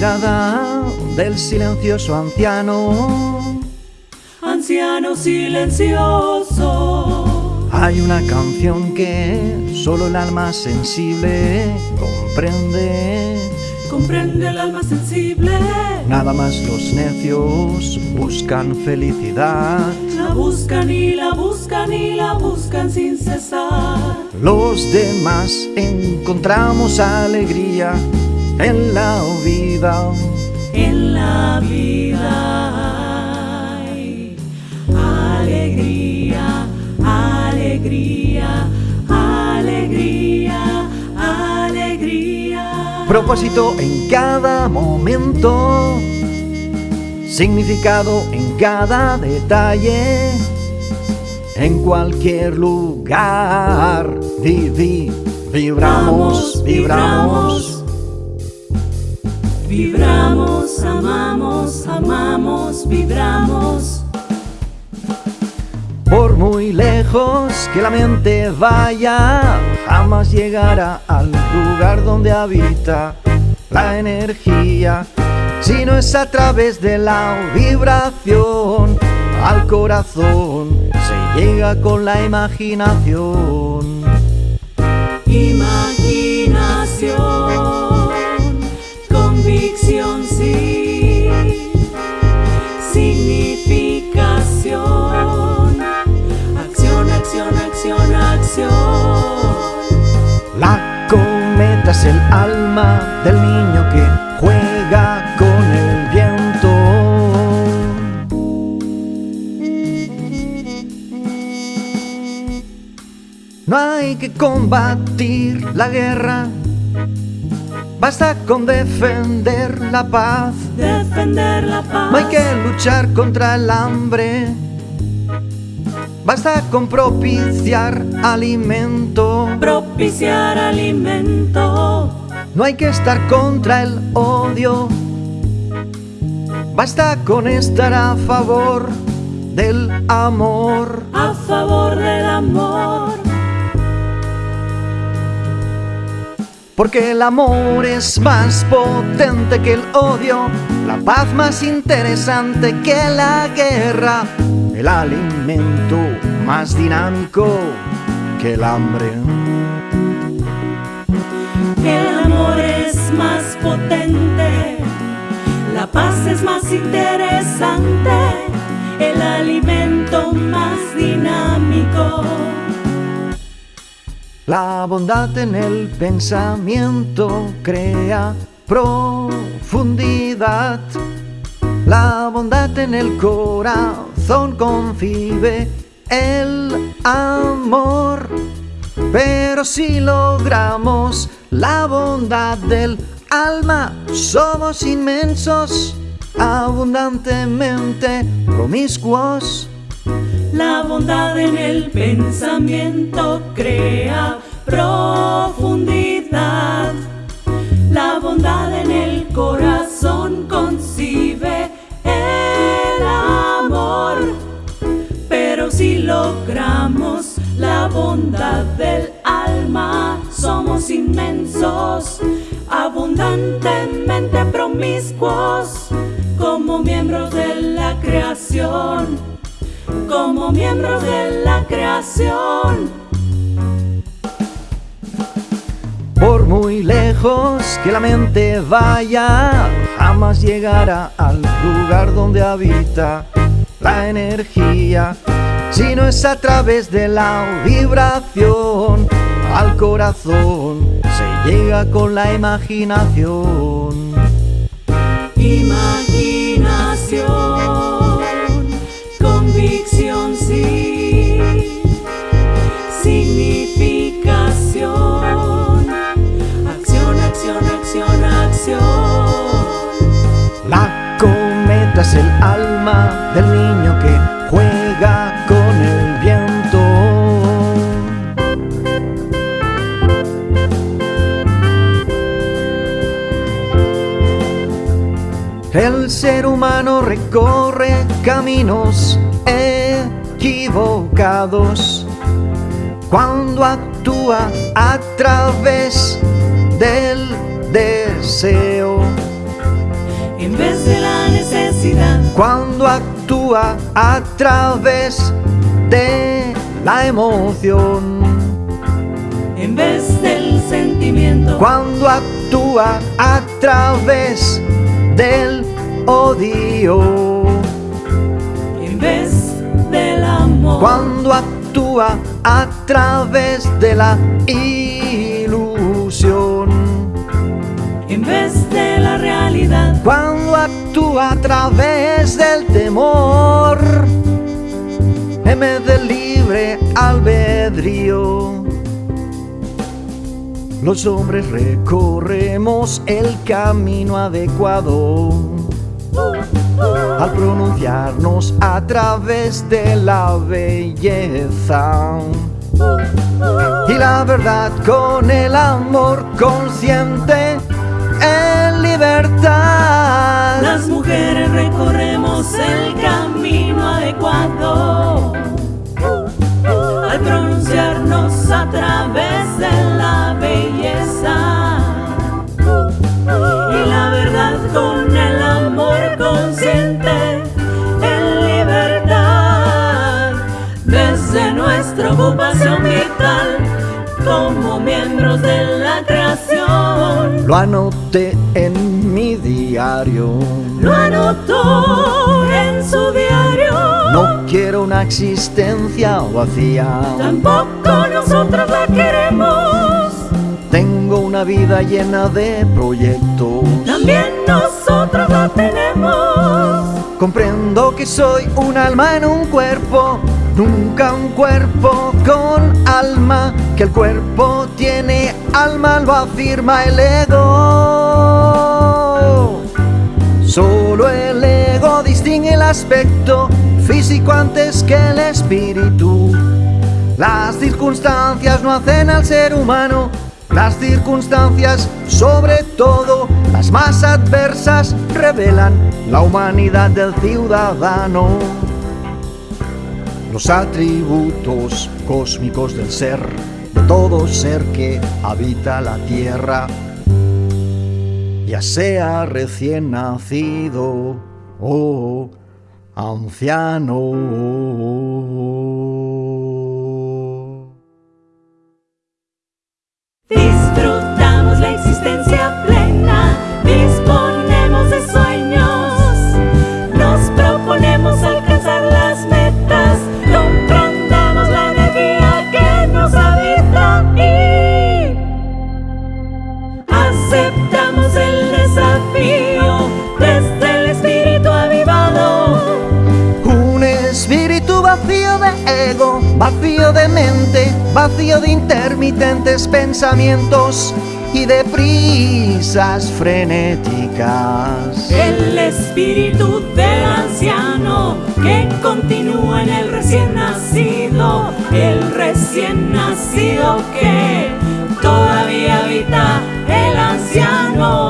mirada del silencioso anciano. Anciano silencioso. Hay una canción que solo el alma sensible comprende. Comprende el alma sensible. Nada más los necios buscan felicidad. La buscan y la buscan y la buscan sin cesar. Los demás encontramos alegría en la vida. En la vida hay alegría, alegría, alegría, alegría. Propósito en cada momento, significado en cada detalle, en cualquier lugar. Vivi, vibramos, vibramos. Vibramos, amamos, amamos, vibramos. Por muy lejos que la mente vaya, jamás llegará al lugar donde habita la energía, si no es a través de la vibración al corazón, se llega con la. Imaginación, del niño que juega con el viento. No hay que combatir la guerra, basta con defender la paz. Defender la paz. No hay que luchar contra el hambre, basta con propiciar alimento. propiciar alimento. No hay que estar contra el odio, basta con estar a favor del amor. a favor del amor. Porque el amor es más potente que el odio, la paz más interesante que la guerra, el alimento más dinámico que el hambre. El más potente, la paz es más interesante, el alimento más dinámico. La bondad en el pensamiento crea profundidad. La bondad en el corazón concibe el amor. Pero si logramos la bondad del alma, somos inmensos, abundantemente promiscuos. La bondad en el pensamiento crea profundidad. La bondad en el corazón concibe el amor. Pero si logramos la bondad del inmensos, abundantemente promiscuos, como miembros de la creación como miembros de la creación. Por muy lejos que la mente vaya, jamás llegará al lugar donde habita la energía, si no es a través de la vibración al corazón, llega con la imaginación. Imaginación, convicción, sí. Significación, acción, acción, acción, acción. La cometa es el alma del niño que juega recorre caminos equivocados cuando actúa a través del deseo. en vez de la necesidad. Cuando actúa a través de la emoción. En vez del sentimiento. Cuando actúa a través del odio. En vez del amor. Cuando actúa a través de la ilusión. En vez de la realidad. Cuando actúa a través del temor. En vez del libre albedrío. Los hombres recorremos el camino adecuado al pronunciarnos a través de la belleza y la verdad con el amor consciente en libertad. Lo anoté en mi diario. Lo anotó en su diario. No quiero una existencia vacía. Tampoco nosotros la queremos. Tengo una vida llena de proyectos. También nosotros la tenemos. Comprendo que soy un alma en un cuerpo, nunca un cuerpo con alma, que el cuerpo tiene alma, lo afirma el ego. Solo el ego distingue el aspecto físico antes que el espíritu. Las circunstancias no hacen al ser humano, las circunstancias, sobre todo las más adversas, revelan la humanidad del ciudadano. Los atributos cósmicos del ser, todo ser que habita la tierra, ya sea recién nacido o anciano. Vacío de mente, vacío de intermitentes pensamientos y de prisas frenéticas. El espíritu del anciano que continúa en el recién nacido, el recién nacido que todavía habita el anciano.